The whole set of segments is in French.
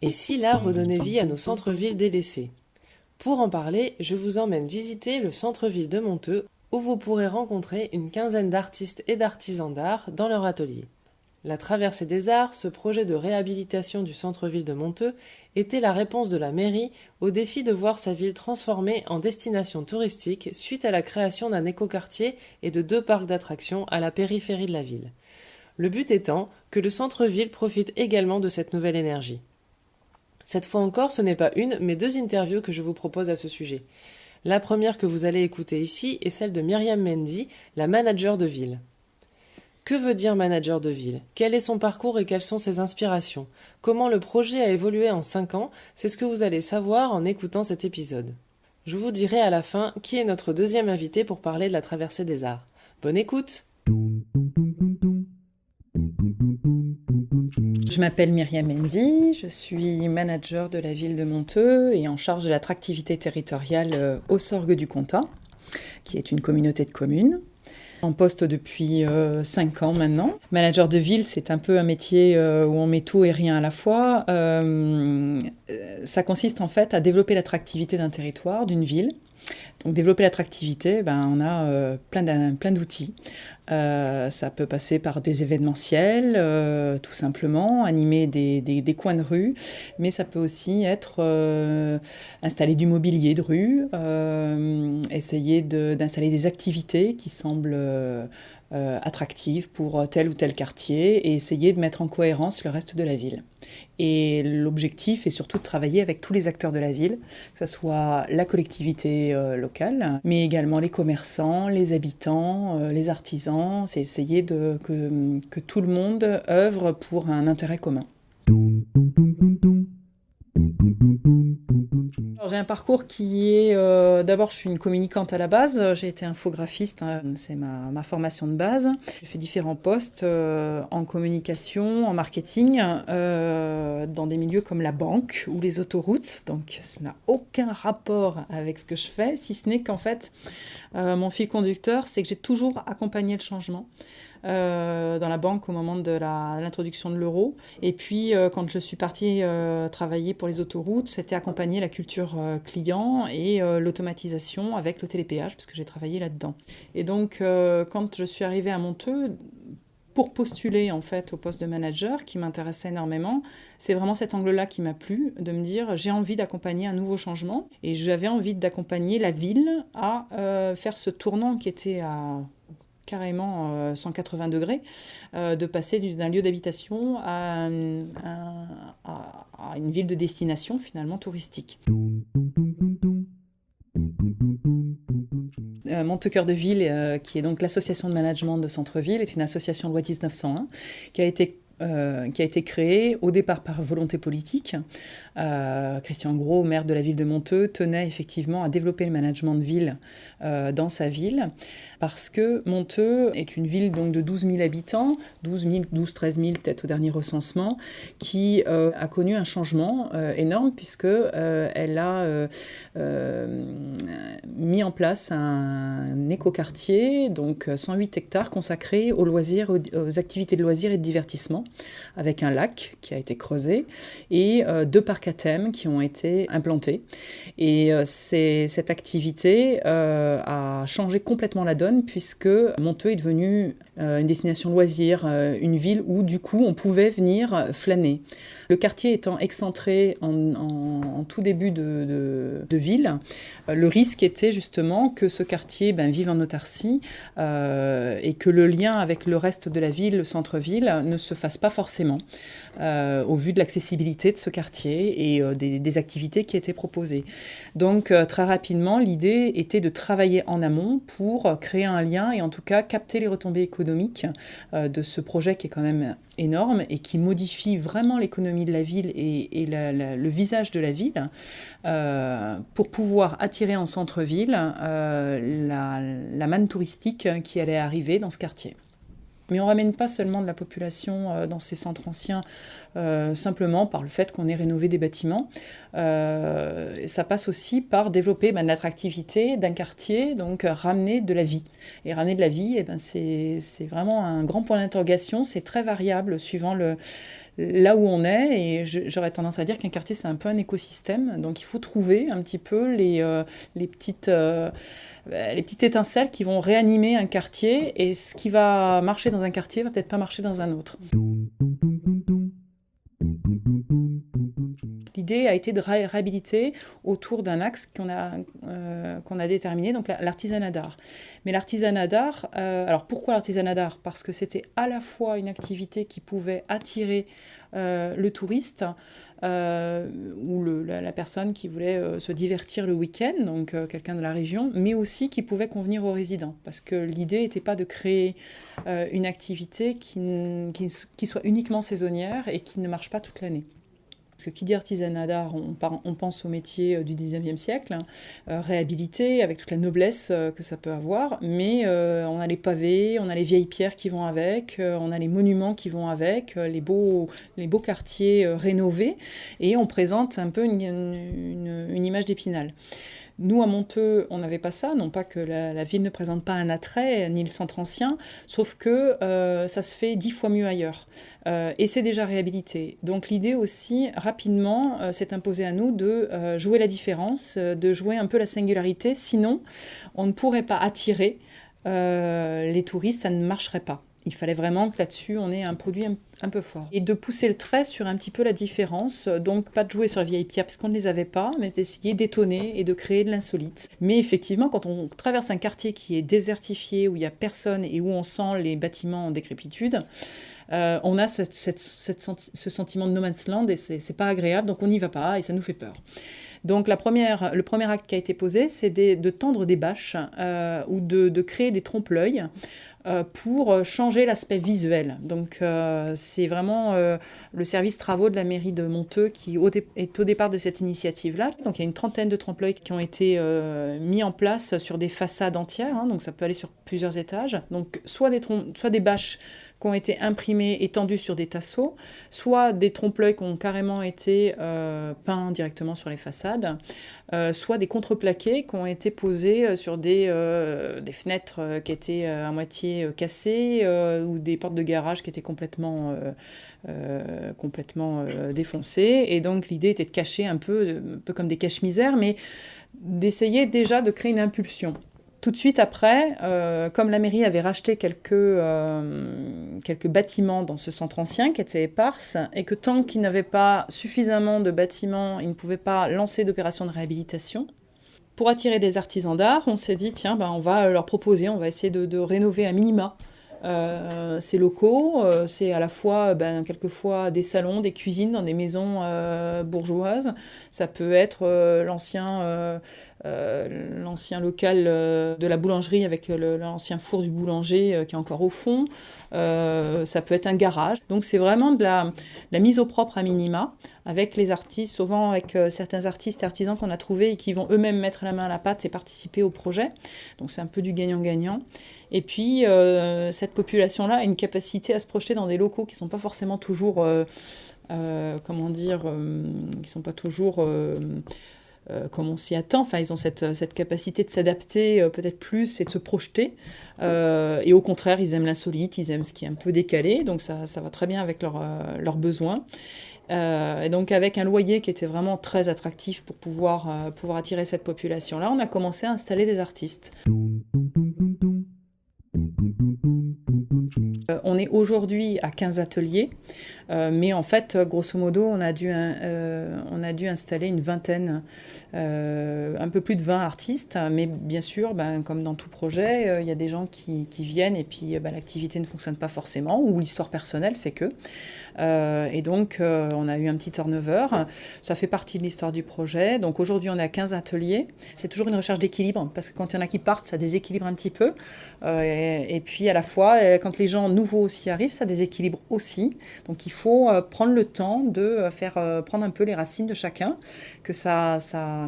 Et si l'art redonnait vie à nos centres-villes délaissés? Pour en parler, je vous emmène visiter le centre-ville de Monteux, où vous pourrez rencontrer une quinzaine d'artistes et d'artisans d'art dans leur atelier. La Traversée des Arts, ce projet de réhabilitation du centre-ville de Monteux, était la réponse de la mairie au défi de voir sa ville transformée en destination touristique suite à la création d'un écoquartier et de deux parcs d'attractions à la périphérie de la ville. Le but étant que le centre-ville profite également de cette nouvelle énergie. Cette fois encore, ce n'est pas une, mais deux interviews que je vous propose à ce sujet. La première que vous allez écouter ici est celle de Myriam Mendy, la manager de ville. Que veut dire manager de ville? Quel est son parcours et quelles sont ses inspirations? Comment le projet a évolué en 5 ans? C'est ce que vous allez savoir en écoutant cet épisode. Je vous dirai à la fin qui est notre deuxième invité pour parler de la traversée des arts. Bonne écoute! Je m'appelle Myriam Mendy, je suis manager de la ville de Monteux et en charge de l'attractivité territoriale euh, au Sorgue du Comtat, qui est une communauté de communes en poste depuis 5 euh, ans maintenant. Manager de ville, c'est un peu un métier euh, où on met tout et rien à la fois. Euh, ça consiste en fait à développer l'attractivité d'un territoire, d'une ville. Donc développer l'attractivité, ben, on a plein, plein d'outils. Ça peut passer par des événementiels, tout simplement, animer des, coins de rue, mais ça peut aussi être installer du mobilier de rue, essayer d'installer des activités qui semblent euh, attractive pour tel ou tel quartier et essayer de mettre en cohérence le reste de la ville. Et l'objectif est surtout de travailler avec tous les acteurs de la ville, que ce soit la collectivité euh, locale, mais également les commerçants, les habitants, euh, les artisans. C'est essayer de, que tout le monde œuvre pour un intérêt commun. J'ai un parcours qui est, euh, d'abord je suis une communicante à la base, j'ai été infographiste, hein, c'est ma, ma, formation de base. J'ai fait différents postes euh, en communication, en marketing, euh, dans des milieux comme la banque ou les autoroutes, donc ça n'a aucun rapport avec ce que je fais, si ce n'est qu'en fait mon fil conducteur, c'est que j'ai toujours accompagné le changement. Euh, dans la banque au moment de l'introduction de l'euro. Et puis, euh, quand je suis partie euh, travailler pour les autoroutes, c'était accompagner la culture client et l'automatisation avec le télépéage, puisque j'ai travaillé là-dedans. Et donc, quand je suis arrivée à Monteux, pour postuler en fait au poste de manager qui m'intéressait énormément, c'est vraiment cet angle-là qui m'a plu, de me dire j'ai envie d'accompagner un nouveau changement et j'avais envie d'accompagner la ville à faire ce tournant qui était à carrément 180 euh, degrés, euh, de passer d'un lieu d'habitation à, une ville de destination finalement touristique. Euh, Montecoeur de Ville, qui est donc l'association de management de centre-ville, est une association loi 1901 qui a été euh, qui a été créé au départ par volonté politique. Euh, Christian Gros, maire de la ville de Monteux, tenait effectivement à développer le management de ville euh, dans sa ville, parce que Monteux est une ville donc de 12 000 habitants, 12 000, 12 13 000 peut-être au dernier recensement, qui a connu un changement énorme puisque elle a mis en place un écoquartier, donc 108 hectares consacrés aux loisirs, aux activités de loisirs et de divertissement avec un lac qui a été creusé et euh, deux parcs à thème qui ont été implantés. Et euh, cette activité euh, a changé complètement la donne puisque Monteux est devenu une destination loisir, une ville où du coup on pouvait venir flâner. Le quartier étant excentré en, tout début de, ville, le risque était justement que ce quartier ben, vive en autarcie et que le lien avec le reste de la ville, le centre-ville, ne se fasse pas forcément, euh, au vu de l'accessibilité de ce quartier et euh, des, activités qui étaient proposées. Donc euh, très rapidement, l'idée était de travailler en amont pour créer un lien et en tout cas capter les retombées économiques de ce projet qui est quand même énorme et qui modifie vraiment l'économie de la ville et, le visage de la ville pour pouvoir attirer en centre-ville la, la manne touristique qui allait arriver dans ce quartier. Mais on ne ramène pas seulement de la population euh, dans ces centres anciens euh, simplement par le fait qu'on ait rénové des bâtiments. Euh, ça passe aussi par développer ben, l'attractivité d'un quartier, donc ramener de la vie. Et ramener de la vie, eh ben, c'est vraiment un grand point d'interrogation. C'est très variable suivant là où on est. Et j'aurais tendance à dire qu'un quartier, c'est un peu un écosystème. Donc il faut trouver un petit peu les, les petites... Euh, les petites étincelles qui vont réanimer un quartier et ce qui va marcher dans un quartier va peut-être pas marcher dans un autre. L'idée a été de réhabiliter autour d'un axe qu'on a, euh, qu'on a déterminé, donc l'artisanat d'art. Mais l'artisanat d'art, euh, alors pourquoi l'artisanat d'art? Parce que c'était à la fois une activité qui pouvait attirer le touriste, euh, ou la, personne qui voulait euh, se divertir le week-end, donc euh, quelqu'un de la région, mais aussi qui pouvait convenir aux résidents. Parce que l'idée n'était pas de créer une activité qui, qui, soit uniquement saisonnière et qui ne marche pas toute l'année. Parce que qui dit artisanat d'art, on, pense au métier euh, du 19e siècle, hein, euh, réhabilité, avec toute la noblesse euh, que ça peut avoir, mais on a les pavés, on a les vieilles pierres qui vont avec, on a les monuments qui vont avec, les beaux, quartiers rénovés, et on présente un peu une image d'épinal. Nous, à Monteux, on n'avait pas ça, non pas que la, ville ne présente pas un attrait, ni le centre ancien, sauf que euh, ça se fait dix fois mieux ailleurs. Euh, et c'est déjà réhabilité. Donc l'idée aussi, rapidement, euh, s'est imposée à nous de jouer la différence, de jouer un peu la singularité, sinon on ne pourrait pas attirer les touristes, ça ne marcherait pas. Il fallait vraiment que là-dessus, on ait un produit un, peu fort. Et de pousser le trait sur un petit peu la différence. Donc, pas de jouer sur la vieille pierre parce qu'on ne les avait pas, mais d'essayer d'étonner et de créer de l'insolite. Mais effectivement, quand on traverse un quartier qui est désertifié, où il n'y a personne et où on sent les bâtiments en décrépitude, euh, on a ce sentiment de no man's land et c'est pas agréable, donc on n'y va pas et ça nous fait peur. Donc le premier acte qui a été posé, c'est de tendre des bâches euh, ou de, créer des trompe-l'œil euh, pour changer l'aspect visuel. Donc euh, c'est vraiment euh, le service travaux de la mairie de Monteux qui est au départ de cette initiative-là. Donc il y a une trentaine de trompe-l'œil qui ont été mis en place sur des façades entières, hein. donc ça peut aller sur plusieurs étages. Donc soit des, soit des bâches qui ont été imprimés et tendus sur des tasseaux, soit des trompe-l'œil qui ont carrément été euh, peints directement sur les façades, euh, soit des contreplaqués qui ont été posés euh, sur des, des fenêtres qui étaient à moitié cassées ou des portes de garage qui étaient complètement, complètement défoncées. Et donc l'idée était de cacher un peu, un peu comme des caches-misères, mais d'essayer déjà de créer une impulsion. Tout de suite après, euh, comme la mairie avait racheté quelques, euh, quelques bâtiments dans ce centre ancien qui était éparse, et que tant qu'ils n'avaient pas suffisamment de bâtiments, ils ne pouvaient pas lancer d'opérations de réhabilitation, pour attirer des artisans d'art, on s'est dit, tiens, ben, on va leur proposer, on va essayer de, rénover à minima euh, ces locaux. C'est à la fois, ben, quelquefois, des salons, des cuisines dans des maisons bourgeoises. Ça peut être l'ancien l'ancien local de la boulangerie avec l'ancien four du boulanger qui est encore au fond. ça peut être un garage. Donc c'est vraiment de la, la, mise au propre à minima avec les artistes, souvent avec certains artistes et artisans qu'on a trouvés et qui vont eux-mêmes mettre la main à la pâte et participer au projet. Donc c'est un peu du gagnant-gagnant. Et puis, euh, cette population-là a une capacité à se projeter dans des locaux qui ne sont pas forcément toujours, euh, euh, comment dire, qui ne sont pas toujours comme on s'y attend. Enfin, ils ont cette, cette capacité de s'adapter peut-être plus et de se projeter. et au contraire, ils aiment l'insolite, ils aiment ce qui est un peu décalé. Donc, ça, ça va très bien avec leurs besoins. et donc avec un loyer qui était vraiment très attractif pour pouvoir, pouvoir attirer cette population-là, on a commencé à installer des artistes. Euh, on est aujourd'hui à 15 ateliers, euh, mais en fait, grosso modo, on a dû, euh, installer une vingtaine, un peu plus de 20 artistes. Mais bien sûr, ben, comme dans tout projet, il y a des gens qui, viennent et puis ben, l'activité ne fonctionne pas forcément ou l'histoire personnelle fait que. et donc, on a eu un petit turnover. Ça fait partie de l'histoire du projet. Donc aujourd'hui, on est à 15 ateliers. C'est toujours une recherche d'équilibre parce que quand il y en a qui partent, ça déséquilibre un petit peu. et puis à la fois, quand les gens nouveaux aussi arrivent, ça déséquilibre aussi. Donc il faut euh, prendre le temps de euh, faire euh, prendre un peu les racines de chacun, que, ça,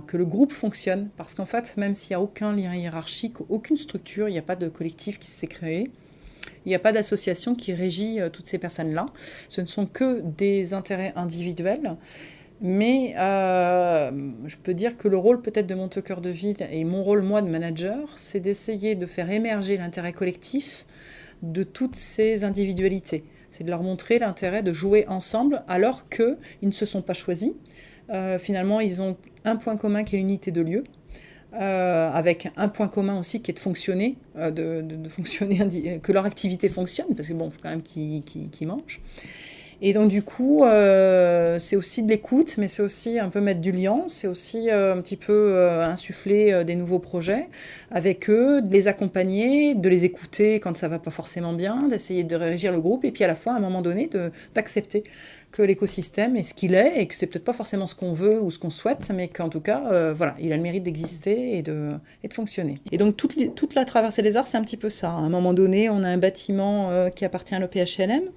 que le groupe fonctionne. Parce qu'en fait, même s'il n'y a aucun lien hiérarchique, aucune structure, il n'y a pas de collectif qui s'est créé, Il n'y a pas d'association qui régit toutes ces personnes-là. Ce ne sont que des intérêts individuels. Mais je peux dire que le rôle peut-être de Cœur de Ville et mon rôle moi de manager, c'est d'essayer de faire émerger l'intérêt collectif de toutes ces individualités. C'est de leur montrer l'intérêt de jouer ensemble alors qu'ils ne se sont pas choisis. Euh, finalement, ils ont un point commun qui est l'unité de lieu. Euh, avec un point commun aussi qui est de fonctionner, euh, de, fonctionner, que leur activité fonctionne, parce que bon, faut quand même qu'ils mangent. Et donc du coup, euh, c'est aussi de l'écoute, mais c'est aussi un peu mettre du lien, c'est aussi euh, un petit peu euh, insuffler des nouveaux projets avec eux, de les accompagner, de les écouter quand ça va pas forcément bien, d'essayer de régir le groupe, et puis à la fois, à un moment donné, d'accepter que l'écosystème est ce qu'il est, et que c'est peut-être pas forcément ce qu'on veut ou ce qu'on souhaite, mais qu'en tout cas, voilà, il a le mérite d'exister et de, et de fonctionner. Et donc toute, toute la traversée des arts, c'est un petit peu ça. À un moment donné, on a un bâtiment qui appartient à l'OPHLM,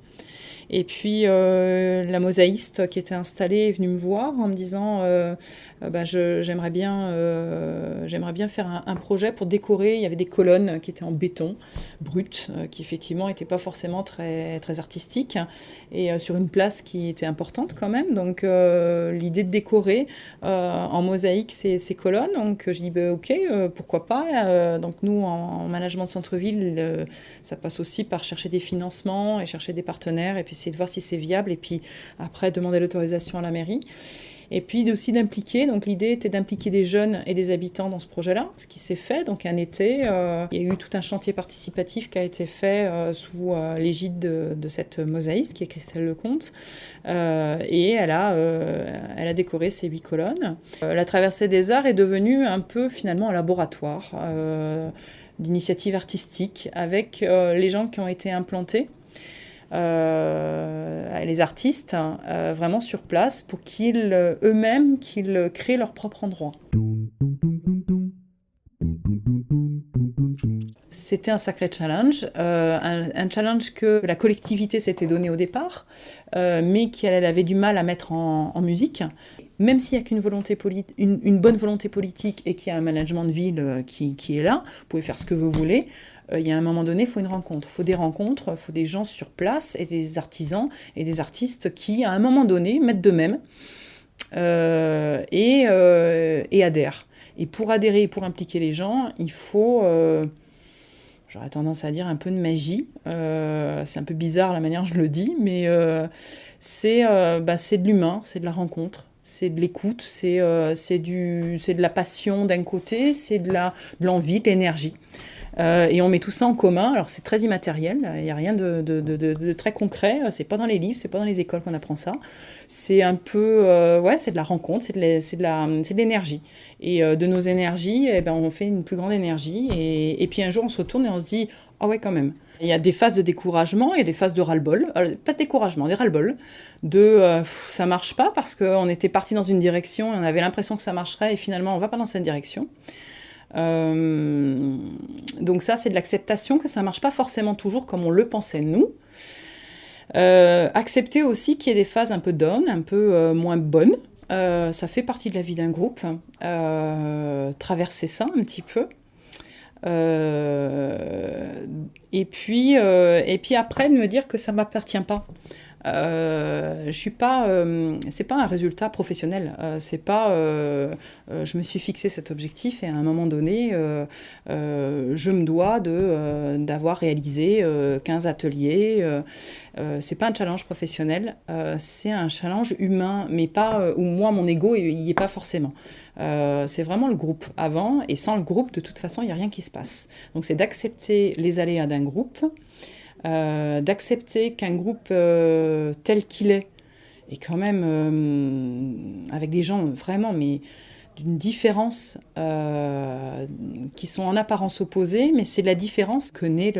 et puis euh, la mosaïste qui était installée est venue me voir en me disant euh, bah, j'aimerais bien, j'aimerais bien faire un, projet pour décorer. Il y avait des colonnes qui étaient en béton brut, qui effectivement n'étaient pas forcément très, très artistiques, et sur une place qui était importante quand même. Donc l'idée de décorer en mosaïque ces, ces, colonnes, donc je dis bah, ok, pourquoi pas. donc nous en, management de centre-ville, ça passe aussi par chercher des financements et chercher des partenaires et puis essayer de voir si c'est viable et puis après demander l'autorisation à la mairie. Et puis aussi d'impliquer, donc l'idée était d'impliquer des jeunes et des habitants dans ce projet-là, ce qui s'est fait. Donc un été, euh, il y a eu tout un chantier participatif qui a été fait euh, sous euh, l'égide de, cette mosaïste qui est Christelle Lecomte. et elle a, elle a décoré ces huit colonnes. la traversée des arts est devenue un peu finalement un laboratoire d'initiatives artistiques avec les gens qui ont été implantés euh, les artistes euh, vraiment sur place pour qu'ils euh, eux-mêmes qu'ils créent leur propre endroit. C'était un sacré challenge, un, challenge que la collectivité s'était donné au départ, mais qu'elle avait du mal à mettre en, musique. Même s'il n'y a qu'une volonté une, une, bonne volonté politique et qu'il y a un management de ville qui, qui, est là, vous pouvez faire ce que vous voulez, il y a un moment donné, il faut une rencontre. Il faut des rencontres, il faut des gens sur place et des artisans et des artistes qui, à un moment donné, mettent de même euh, et, euh, et, adhèrent. Et pour adhérer et pour impliquer les gens, il faut, j'aurais tendance à dire, un peu de magie. c'est un peu bizarre la manière dont je le dis, mais c'est bah, de l'humain, c'est de la rencontre c'est de l'écoute, c'est euh, de la passion d'un côté, c'est de l'envie, de l'énergie. Euh, et on met tout ça en commun. Alors c'est très immatériel, il n'y a rien de, très concret. C'est pas dans les livres, c'est pas dans les écoles qu'on apprend ça. C'est un peu, euh, ouais, c'est de la rencontre, c'est de l'énergie. Et euh, de nos énergies, eh ben, on fait une plus grande énergie. Et, puis un jour, on se retourne et on se dit, ah ouais, quand même. Il y a des phases de découragement, il y a des phases de ras-le-bol, pas de découragement, des ras-le-bol, de ça marche pas parce qu'on était parti dans une direction et on avait l'impression que ça marcherait et finalement on va pas dans cette direction. Euh, donc ça, c'est de l'acceptation que ça marche pas forcément toujours comme on le pensait nous. Euh, accepter aussi qu'il y ait des phases un peu down, un peu euh, moins bonnes. ça fait partie de la vie d'un groupe. traverser ça un petit peu. et, puis, et puis après, de me dire que ça ne m'appartient pas. Euh, je suis pas, euh, c'est pas un résultat professionnel. Euh, c'est pas, je me suis fixé cet objectif et à un moment donné, je me dois de d'avoir réalisé 15 ateliers. c'est pas un challenge professionnel, c'est un challenge humain, mais pas où moi mon ego il y est pas forcément. c'est vraiment le groupe avant et sans le groupe, de toute façon, il n'y a rien qui se passe. Donc c'est d'accepter les aléas d'un groupe. Euh, d'accepter qu'un groupe euh, tel qu'il est, et quand même euh, avec des gens vraiment, mais d'une différence qui sont en apparence opposées, mais c'est la différence que naît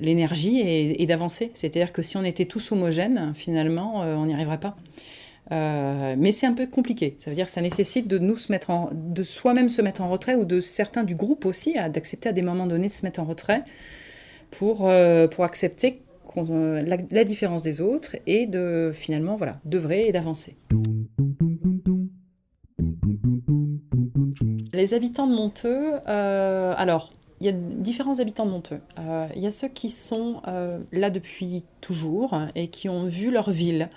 l'énergie et, d'avancer. C'est-à-dire que si on était tous homogènes, finalement, on n'y arriverait pas. mais c'est un peu compliqué. Ça veut dire que ça nécessite de nous se mettre de soi-même se mettre en retrait ou de certains du groupe aussi d'accepter à des moments donnés de se mettre en retrait pour, euh, pour accepter euh, la, différence des autres et de finalement voilà d'œuvrer et d'avancer. Les habitants de Monteux, euh, alors il y a différents habitants de Monteux. Il y a ceux qui sont là depuis toujours et qui ont vu leur ville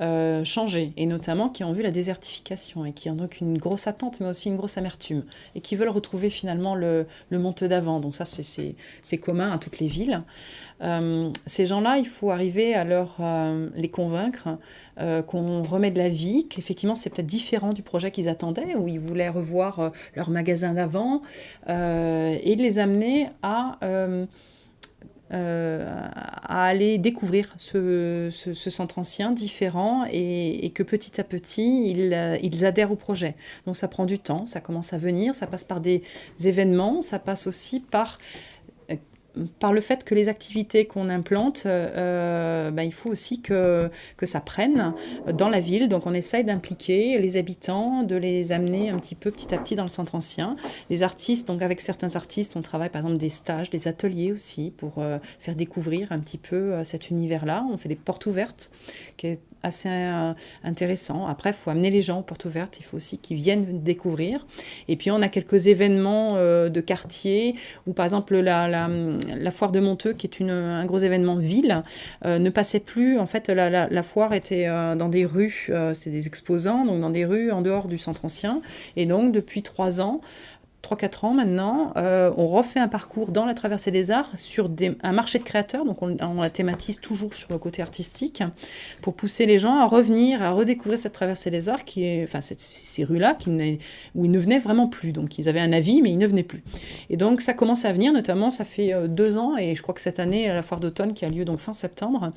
euh, changer, et notamment qui ont vu la désertification et qui ont donc une grosse attente, mais aussi une grosse amertume, et qui veulent retrouver finalement le, le Monteux d'avant. Donc ça, c'est commun à toutes les villes. ces gens-là, il faut arriver à leur, les convaincre qu'on remet de la vie, qu'effectivement c'est peut-être différent du projet qu'ils attendaient, où ils voulaient revoir leur magasin d'avant, et les amener à, euh, euh, à aller découvrir ce, centre ancien différent et, que petit à petit, ils, ils, adhèrent au projet. Donc ça prend du temps, ça commence à venir, ça passe par des événements, ça passe aussi par par le fait que les activités qu'on implante, ben, il faut aussi que, que ça prenne dans la ville. Donc on essaye d'impliquer les habitants, de les amener un petit peu petit à petit dans le centre ancien. Les artistes, donc avec certains artistes, on travaille par exemple des stages, des ateliers aussi pour euh, faire découvrir un petit peu cet univers-là. On fait des portes ouvertes, qui est assez intéressant. Après, il faut amener les gens aux portes ouvertes, il faut aussi qu'ils viennent découvrir. Et puis on a quelques événements de quartier, où par exemple la la foire de Monteux, qui est un gros événement ville, euh, ne passait plus. En fait, la, foire était euh, dans des rues, euh, c'est des exposants, donc dans des rues en dehors du centre ancien. Et donc, depuis trois ans, 3-4 ans maintenant, euh, on refait un parcours dans la traversée des arts sur un marché de créateurs, donc on, la thématise toujours sur le côté artistique, pour pousser les gens à revenir, à redécouvrir cette traversée des arts, qui est, enfin ces rues-là, où ils ne venaient vraiment plus. Donc ils avaient un avis, mais ils ne venaient plus. Et donc ça commence à venir, notamment ça fait euh, deux ans, et je crois que cette année, la foire d'automne qui a lieu donc fin septembre,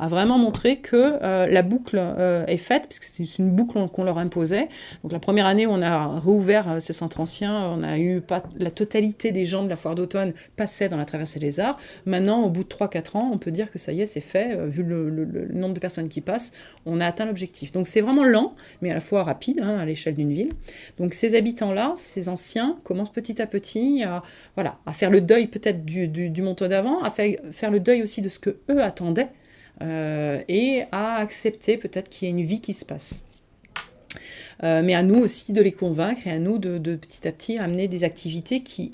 a vraiment montré que euh, la boucle est faite, puisque c'est une boucle qu'on leur imposait. Donc la première année où on a rouvert ce centre ancien, on a eu pas, la totalité des gens de la foire d'automne passaient dans la traversée des arts. Maintenant, au bout de 3-4 ans, on peut dire que ça y est, c'est fait. Euh, vu le, nombre de personnes qui passent, on a atteint l'objectif. Donc c'est vraiment lent, mais à la fois rapide hein, à l'échelle d'une ville. Donc ces habitants-là, ces anciens, commencent petit à petit à, voilà, à faire le deuil peut-être du, du, d'avant, à faire, le deuil aussi de ce que eux attendaient. Euh, et à accepter peut-être qu'il y a une vie qui se passe. Euh, mais à nous aussi de les convaincre et à nous de, petit à petit amener des activités qui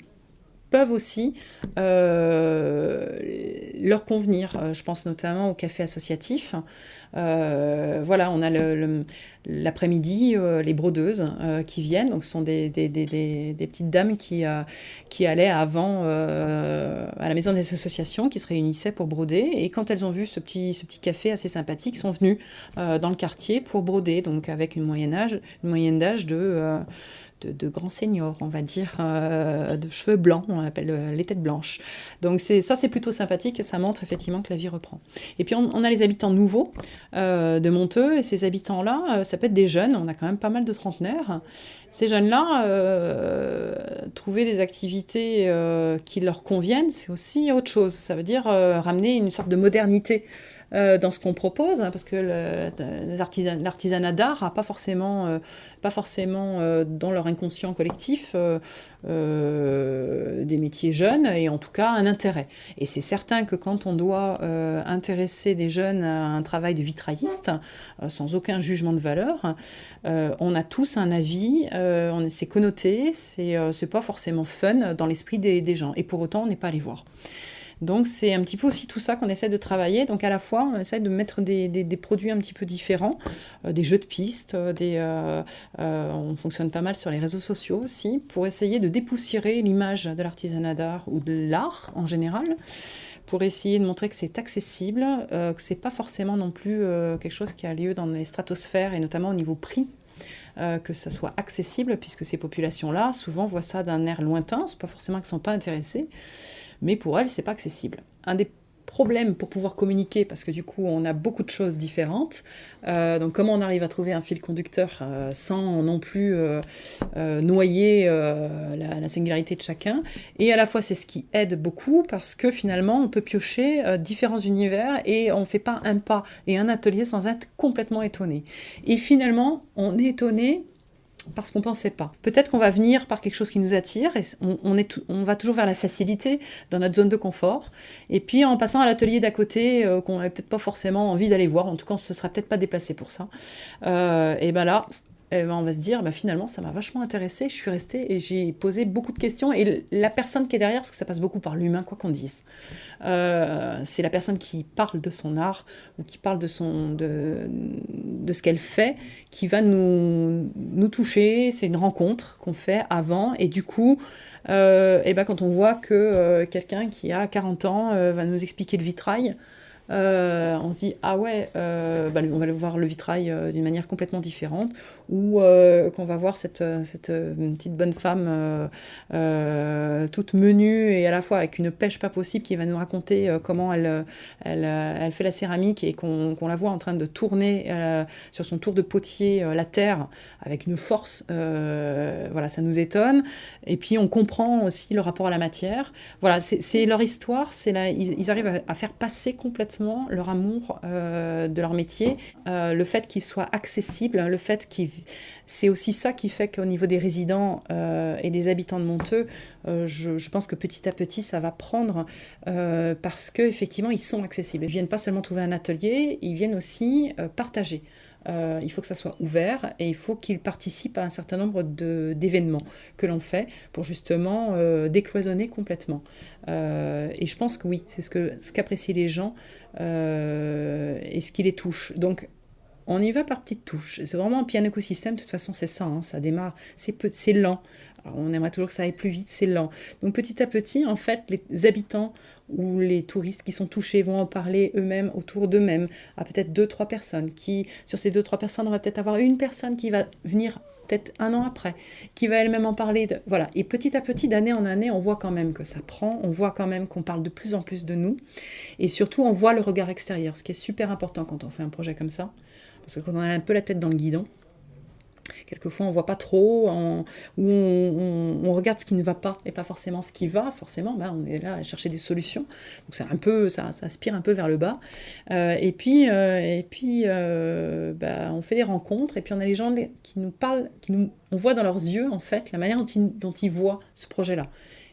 peuvent aussi euh, leur convenir. Euh, je pense notamment au café associatif. Euh, voilà, on a l'après-midi les brodeuses qui viennent. Donc, ce sont des, petites dames qui, allaient avant à la maison des associations, qui se réunissaient pour broder. Et quand elles ont vu ce petit, café assez sympathique, sont venues dans le quartier pour broder, donc avec une âge, une moyenne d'âge de de, grands seniors, on va dire, euh, de cheveux blancs, on appelle euh, les têtes blanches. Donc ça, c'est plutôt sympathique et ça montre effectivement que la vie reprend. Et puis on, a les habitants nouveaux euh, de Monteux, et ces habitants-là, ça peut être des jeunes, on a quand même pas mal de trentenaires. Ces jeunes-là, trouver des activités qui leur conviennent, c'est aussi autre chose. Ça veut dire ramener une sorte de modernité euh, dans ce qu'on propose, hein, parce que l'artisanat d'art n'a pas forcément, euh, pas forcément euh, dans leur inconscient collectif des métiers jeunes et en tout cas un intérêt. Et c'est certain que quand on doit intéresser des jeunes à un travail de vitrailliste, sans aucun jugement de valeur, on a tous un avis, c'est connoté, c'est pas forcément fun dans l'esprit des, gens. Et pour autant, on n'est pas allé voir. Donc c'est un petit peu aussi tout ça qu'on essaie de travailler. Donc à la fois, on essaie de mettre des, produits un petit peu différents, euh, des jeux de pistes, euh, euh, on fonctionne pas mal sur les réseaux sociaux aussi, pour essayer de dépoussiérer l'image de l'artisanat d'art ou de l'art en général pour essayer de montrer que c'est accessible, que c'est pas forcément non plus quelque chose qui a lieu dans les stratosphères et notamment au niveau prix que ça soit accessible, puisque ces populations-là, souvent, voient ça d'un air lointain, c'est pas forcément qu'ils ne sont pas intéressés, mais pour elle, c'est pas accessible. Un des problèmes pour pouvoir communiquer, parce que du coup, on a beaucoup de choses différentes. Euh, donc, comment on arrive à trouver un fil conducteur euh, sans non plus euh, noyer la, singularité de chacun? Et à la fois, c'est ce qui aide beaucoup, parce que finalement, on peut piocher différents univers et on ne fait pas un pas et un atelier sans être complètement étonné. Et finalement, on est étonné parce qu'on ne pensait pas. Peut-être qu'on va venir par quelque chose qui nous attire et on, va toujours vers la facilité dans notre zone de confort. Et puis en passant à l'atelier d'à côté euh, qu'on n'avait peut-être pas forcément envie d'aller voir, en tout cas on se sera peut-être pas déplacé pour ça. Euh, et ben là, eh ben, on va se dire, bah, finalement, ça m'a vachement intéressé, je suis restée et j'ai posé beaucoup de questions. Et la personne qui est derrière, parce que ça passe beaucoup par l'humain, quoi qu'on dise, euh, c'est la personne qui parle de son art ou qui parle de, son, de, ce qu'elle fait, qui va nous, toucher. C'est une rencontre qu'on fait avant. Et du coup, euh, et ben, quand on voit que euh, quelqu'un qui a 40 ans va nous expliquer le vitrail, on se dit ah ouais, bah, on va voir le vitrail d'une manière complètement différente, ou qu'on va voir cette, cette petite bonne femme toute menue et à la fois avec une pêche pas possible qui va nous raconter comment elle, elle, elle, fait la céramique et qu'on la voit en train de tourner sur son tour de potier la terre avec une force, voilà, ça nous étonne. Et puis on comprend aussi le rapport à la matière. Voilà, c'est leur histoire, c'est ils, ils, arrivent à faire passer complètement leur amour euh, de leur métier, euh, le fait qu'il soit accessible, le fait qu'il... C'est aussi ça qui fait qu'au niveau des résidents euh, et des habitants de Monteux, je, pense que petit à petit, ça va prendre parce qu'effectivement, ils sont accessibles. Ils viennent pas seulement trouver un atelier, ils viennent aussi partager. Euh, il faut que ça soit ouvert et il faut qu'ils participent à un certain nombre d'événements que l'on fait pour justement euh, décloisonner complètement. Euh, et je pense que oui, c'est ce qu'apprécient les gens et ce qui les touche. Donc, on y va par petites touches. C'est vraiment un écosystème, de toute façon, c'est ça. Hein, ça démarre, c'est lent. on aimerait toujours que ça aille plus vite, c'est lent. Donc petit à petit, en fait, les habitants où les touristes qui sont touchés vont en parler eux-mêmes autour d'eux-mêmes, à peut-être deux, trois personnes, qui, sur ces deux, trois personnes, on va peut-être avoir une personne qui va venir peut-être un an après, qui va elle-même en parler. Voilà. Et petit à petit, d'année en année, on voit quand même que ça prend, on voit quand même qu'on parle de plus en plus de nous, et surtout, on voit le regard extérieur, ce qui est super important quand on fait un projet comme ça, parce que quand on a un peu la tête dans le guidon, Quelquefois, on voit pas trop, on, ou on, regarde ce qui ne va pas et pas forcément ce qui va. Forcément, bah, on est là à chercher des solutions. Donc c'est un peu, ça, aspire un peu vers le bas. Euh, et puis, euh, et puis euh, bah, on fait des rencontres et puis on a les gens qui nous parlent, qui nous, on voit dans leurs yeux en fait la manière dont ils, dont ils voient ce projet-là.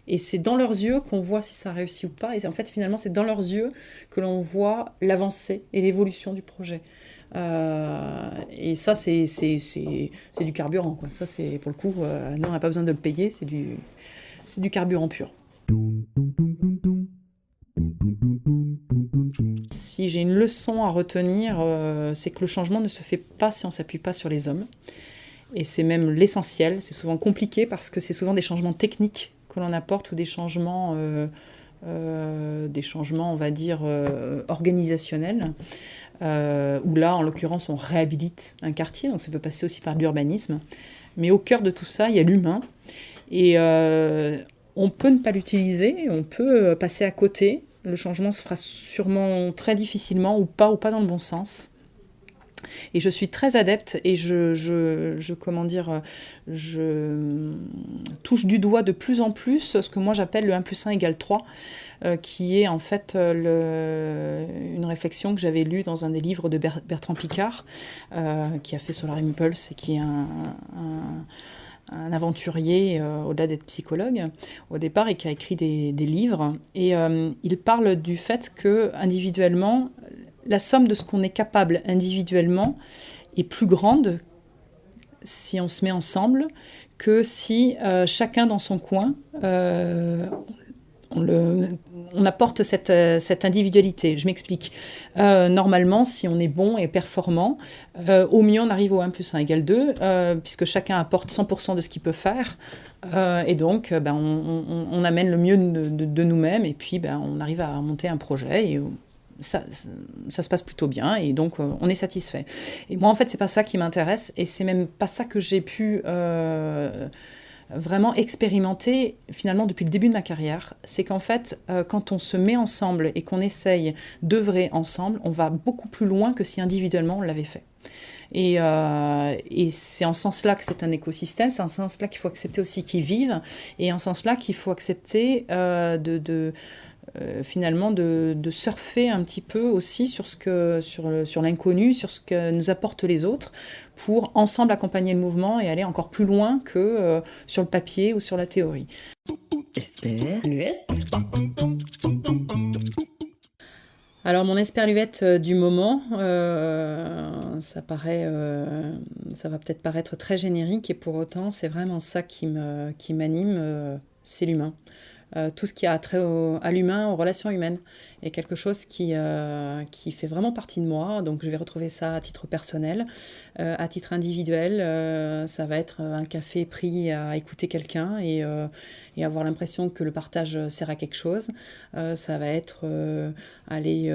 Et c'est dans leurs yeux qu'on voit si ça réussit ou pas. Et en fait, finalement, c'est dans leurs yeux que l'on voit l'avancée et l'évolution du projet. Euh, et ça, c'est du carburant. Ça, c'est pour le coup, euh, nous, on n'a pas besoin de le payer, c'est du, du carburant pur. Si j'ai une leçon à retenir, euh, c'est que le changement ne se fait pas si on ne s'appuie pas sur les hommes. Et c'est même l'essentiel. C'est souvent compliqué parce que c'est souvent des changements techniques que l'on apporte ou des changements, des changements on va dire, organisationnels. Euh, où là, en l'occurrence, on réhabilite un quartier, donc ça peut passer aussi par l'urbanisme. Mais au cœur de tout ça, il y a l'humain. Et euh, on peut ne pas l'utiliser, on peut euh, passer à côté. Le changement se fera sûrement très difficilement ou pas, ou pas dans le bon sens. Et je suis très adepte et je, je, comment dire, je touche du doigt de plus en plus ce que moi j'appelle le 1 plus 1 égale 3, euh, qui est en fait euh, une réflexion que j'avais lue dans un des livres de Bertrand Picard, euh, qui a fait Solar Impulse et qui est un, un aventurier au-delà d'être psychologue au départ et qui a écrit des, des livres. Et il parle du fait que individuellement, la somme de ce qu'on est capable individuellement est plus grande si on se met ensemble que si euh, chacun dans son coin, euh, on, apporte cette, cette, individualité. Je m'explique. Euh, normalement, si on est bon et performant, au mieux on arrive au 1 plus 1 égale 2, puisque chacun apporte 100% de ce qu'il peut faire. et donc, ben, on, amène le mieux de, nous-mêmes et puis ben, on arrive à monter un projet. Et ça, ça, se passe plutôt bien et donc euh, on est satisfait. Et moi en fait c'est pas ça qui m'intéresse et c'est même pas ça que j'ai pu euh, vraiment expérimenter finalement depuis le début de ma carrière. C'est qu'en fait euh, quand on se met ensemble et qu'on essaye d'œuvrer ensemble, on va beaucoup plus loin que si individuellement on l'avait fait. Et, et c'est en ce sens-là que c'est un écosystème, c'est en ce sens-là qu'il faut accepter aussi qu'ils vivent, et en ce sens-là qu'il faut accepter de, de euh, finalement de, surfer un petit peu aussi sur ce que sur, sur l'inconnu, sur ce que nous apportent les autres, pour ensemble accompagner le mouvement et aller encore plus loin que euh, sur le papier ou sur la théorie. Alors mon esperluette euh, du moment, ça paraît, ça va peut-être paraître très générique et pour autant, c'est vraiment ça qui me, qui m'anime, c'est l'humain. Euh, tout ce qui a trait à l'humain, aux relations humaines, est quelque chose qui, euh, qui fait vraiment partie de moi. Donc je vais retrouver ça à titre personnel. Euh, à titre individuel, ça va être un café pris à écouter quelqu'un et, et, avoir l'impression que le partage sert à quelque chose. ça va être aller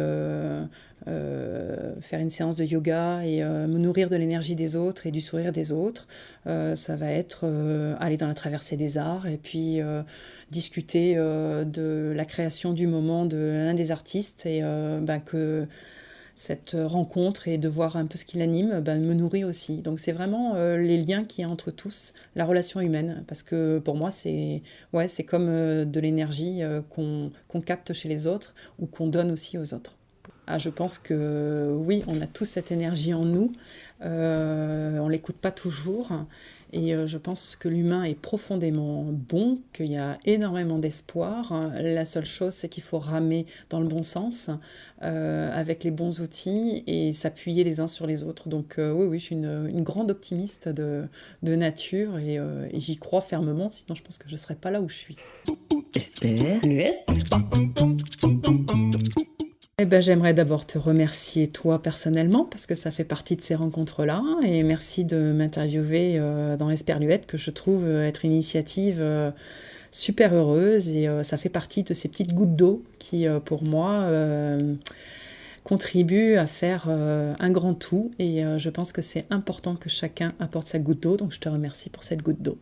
faire une séance de yoga et me nourrir de l'énergie des autres et du sourire des autres. Ça va être aller dans la traversée des arts et puis discuter de la création du moment de l'un des artistes et ben, que cette rencontre et de voir un peu ce qui l'anime ben, me nourrit aussi. Donc c'est vraiment les liens qu'il y a entre tous, la relation humaine, parce que pour moi c'est ouais, comme de l'énergie qu'on capte chez les autres ou qu'on donne aussi aux autres. Ah, je pense que oui, on a tous cette énergie en nous. Euh, on l'écoute pas toujours. Et euh, je pense que l'humain est profondément bon, qu'il y a énormément d'espoir. La seule chose, c'est qu'il faut ramer dans le bon sens, euh, avec les bons outils et s'appuyer les uns sur les autres. Donc euh, oui, oui, je suis une, grande optimiste de, nature et, j'y crois fermement, sinon je pense que je ne serais pas là où je suis. Eh ben, j'aimerais d'abord te remercier toi personnellement parce que ça fait partie de ces rencontres-là et merci de m'interviewer euh, dans Esperluette que je trouve euh, être une initiative euh, super heureuse et ça fait partie de ces petites gouttes d'eau qui pour moi contribuent à faire un grand tout et je pense que c'est important que chacun apporte sa goutte d'eau donc je te remercie pour cette goutte d'eau.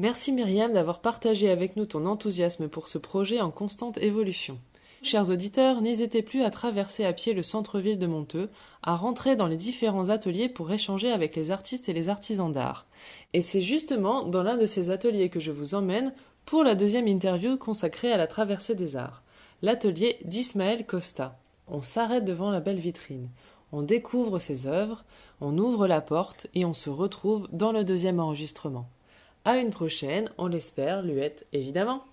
Merci Myriam d'avoir partagé avec nous ton enthousiasme pour ce projet en constante évolution. Chers auditeurs, n'hésitez plus à traverser à pied le centre-ville de Monteux, à rentrer dans les différents ateliers pour échanger avec les artistes et les artisans d'art. Et c'est justement dans l'un de ces ateliers que je vous emmène pour la deuxième interview consacrée à la traversée des arts, l'atelier d'Ismaël Costa. On s'arrête devant la belle vitrine, on découvre ses œuvres, on ouvre la porte et on se retrouve dans le deuxième enregistrement. À une prochaine, on l'espère, Luette, évidemment.